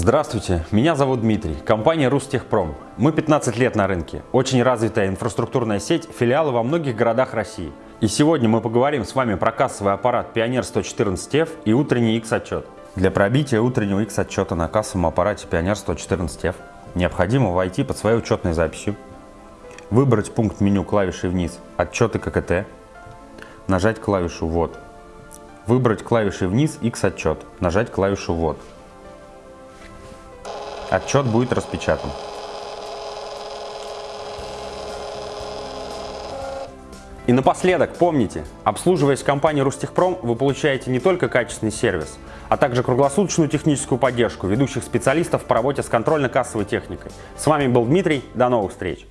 Здравствуйте, меня зовут Дмитрий, компания Рустехпром. Мы 15 лет на рынке, очень развитая инфраструктурная сеть, филиалы во многих городах России. И сегодня мы поговорим с вами про кассовый аппарат Pioneer 114F и утренний X-отчет. Для пробития утреннего X-отчета на кассовом аппарате Pioneer 114F необходимо войти под своей учетной записью, выбрать пункт меню клавишей вниз «Отчеты ККТ», нажать клавишу «Ввод», выбрать клавишей вниз X-отчет, нажать клавишу «Ввод». Отчет будет распечатан. И напоследок, помните, обслуживаясь компанией Рустехпром, вы получаете не только качественный сервис, а также круглосуточную техническую поддержку ведущих специалистов по работе с контрольно-кассовой техникой. С вами был Дмитрий, до новых встреч!